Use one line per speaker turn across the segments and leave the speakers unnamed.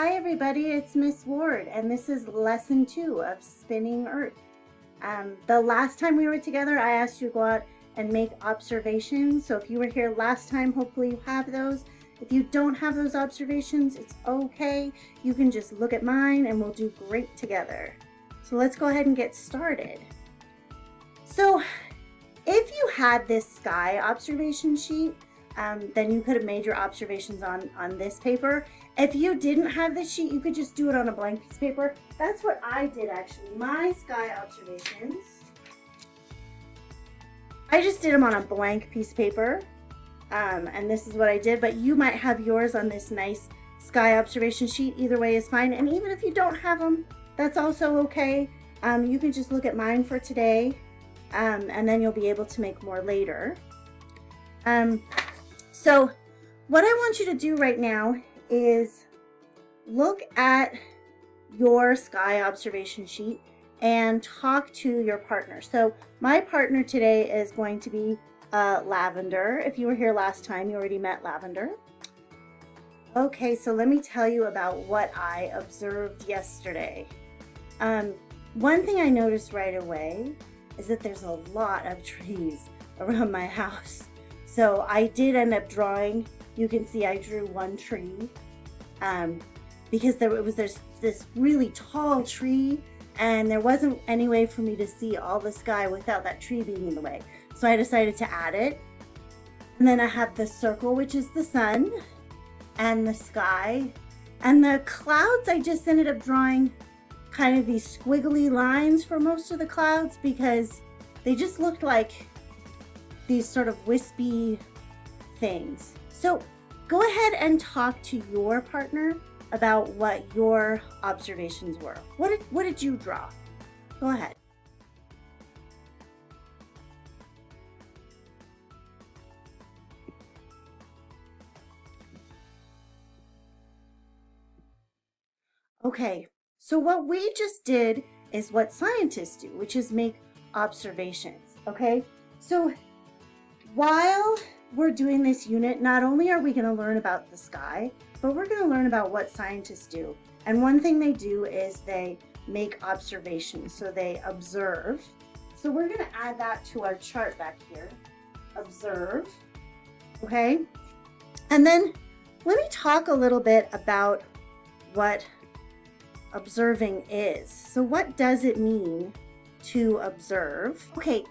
Hi everybody, it's Miss Ward and this is lesson two of Spinning Earth. Um, the last time we were together I asked you to go out and make observations. So if you were here last time, hopefully you have those. If you don't have those observations, it's okay. You can just look at mine and we'll do great together. So let's go ahead and get started. So if you had this sky observation sheet, um, then you could have made your observations on, on this paper. If you didn't have this sheet, you could just do it on a blank piece of paper. That's what I did actually. My sky observations, I just did them on a blank piece of paper. Um, and this is what I did, but you might have yours on this nice sky observation sheet. Either way is fine. And even if you don't have them, that's also okay. Um, you can just look at mine for today um, and then you'll be able to make more later. Um, so what I want you to do right now is look at your sky observation sheet and talk to your partner. So my partner today is going to be uh, Lavender. If you were here last time, you already met Lavender. Okay, so let me tell you about what I observed yesterday. Um, one thing I noticed right away is that there's a lot of trees around my house. So I did end up drawing, you can see I drew one tree um, because there was this, this really tall tree and there wasn't any way for me to see all the sky without that tree being in the way. So I decided to add it. And then I have the circle, which is the sun and the sky. And the clouds, I just ended up drawing kind of these squiggly lines for most of the clouds because they just looked like these sort of wispy things. So go ahead and talk to your partner about what your observations were. What did, what did you draw? Go ahead. Okay, so what we just did is what scientists do, which is make observations, okay? So while we're doing this unit, not only are we going to learn about the sky, but we're going to learn about what scientists do. And one thing they do is they make observations. So they observe. So we're going to add that to our chart back here. Observe. Okay. And then let me talk a little bit about what observing is. So what does it mean to observe? Okay,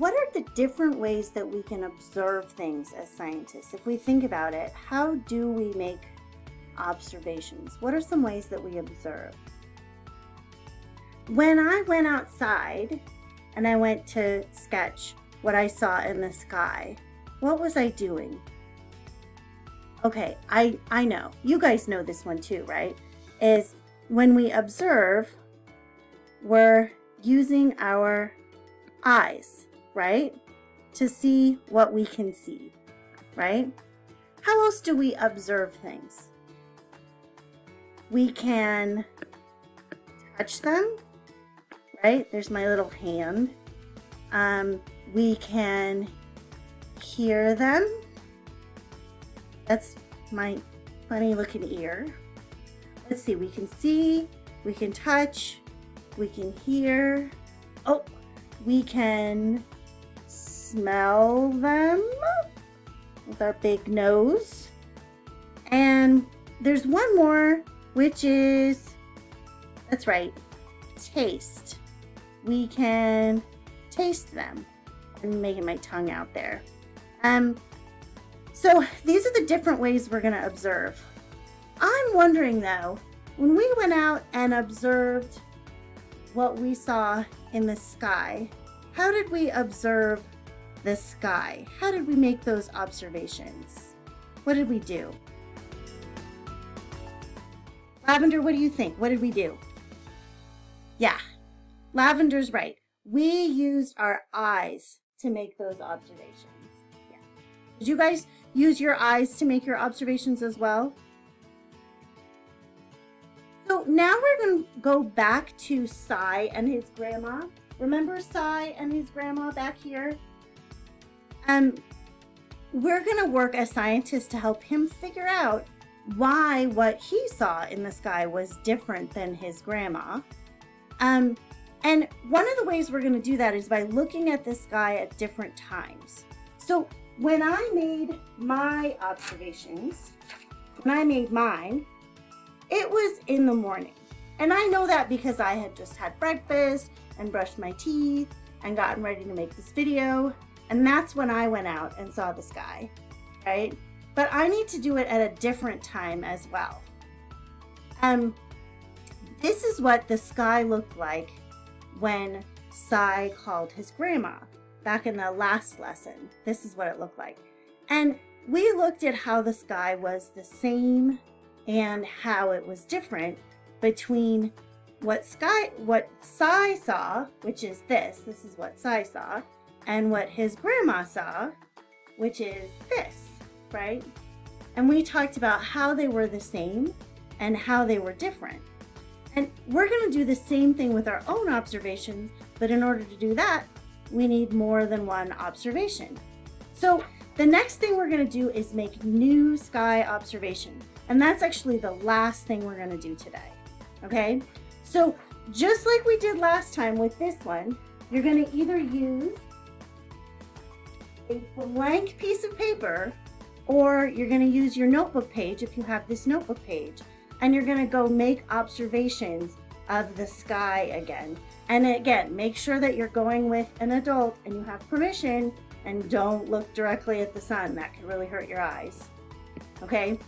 what are the different ways that we can observe things as scientists? If we think about it, how do we make observations? What are some ways that we observe? When I went outside and I went to sketch what I saw in the sky, what was I doing? Okay, I, I know. You guys know this one too, right? Is when we observe, we're using our eyes right? To see what we can see, right? How else do we observe things? We can touch them, right? There's my little hand. Um, we can hear them. That's my funny looking ear. Let's see, we can see, we can touch, we can hear. Oh, we can smell them with our big nose. And there's one more, which is, that's right, taste. We can taste them. I'm making my tongue out there. Um, so these are the different ways we're going to observe. I'm wondering though, when we went out and observed what we saw in the sky, how did we observe the sky. How did we make those observations? What did we do? Lavender, what do you think? What did we do? Yeah, Lavender's right. We used our eyes to make those observations. Yeah. Did you guys use your eyes to make your observations as well? So now we're going to go back to Sai and his grandma. Remember Sai and his grandma back here? Um, we're going to work as scientists to help him figure out why what he saw in the sky was different than his grandma. Um, and one of the ways we're going to do that is by looking at the sky at different times. So when I made my observations, when I made mine, it was in the morning. And I know that because I had just had breakfast and brushed my teeth and gotten ready to make this video. And that's when I went out and saw the sky, right? But I need to do it at a different time as well. Um, this is what the sky looked like when Sai called his grandma back in the last lesson. This is what it looked like. And we looked at how the sky was the same and how it was different between what sky what Sai saw, which is this, this is what Sai saw, and what his grandma saw, which is this, right? And we talked about how they were the same and how they were different. And we're going to do the same thing with our own observations, but in order to do that, we need more than one observation. So the next thing we're going to do is make new sky observations. And that's actually the last thing we're going to do today. Okay, so just like we did last time with this one, you're going to either use a blank piece of paper or you're going to use your notebook page if you have this notebook page and you're going to go make observations of the sky again. And again, make sure that you're going with an adult and you have permission and don't look directly at the sun. That could really hurt your eyes. Okay,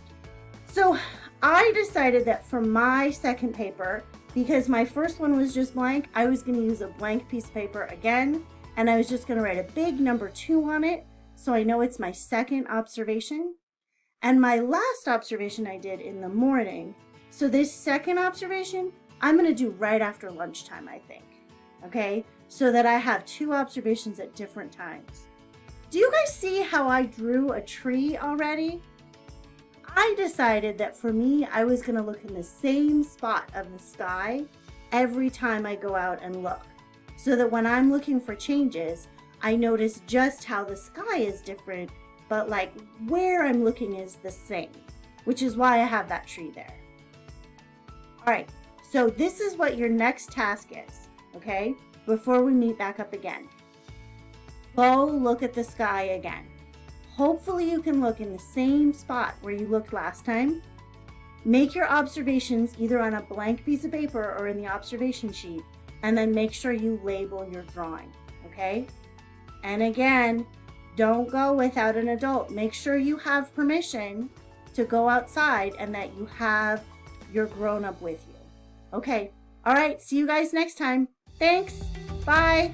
so I decided that for my second paper, because my first one was just blank, I was going to use a blank piece of paper again, and I was just going to write a big number two on it, so I know it's my second observation. And my last observation I did in the morning. So this second observation, I'm going to do right after lunchtime, I think. Okay, so that I have two observations at different times. Do you guys see how I drew a tree already? I decided that for me, I was going to look in the same spot of the sky every time I go out and look. So that when I'm looking for changes, I notice just how the sky is different, but like where I'm looking is the same, which is why I have that tree there. All right, so this is what your next task is, okay? Before we meet back up again. Go look at the sky again. Hopefully you can look in the same spot where you looked last time. Make your observations either on a blank piece of paper or in the observation sheet, and then make sure you label your drawing, okay? And again, don't go without an adult. Make sure you have permission to go outside and that you have your grown-up with you. Okay, all right, see you guys next time. Thanks, bye.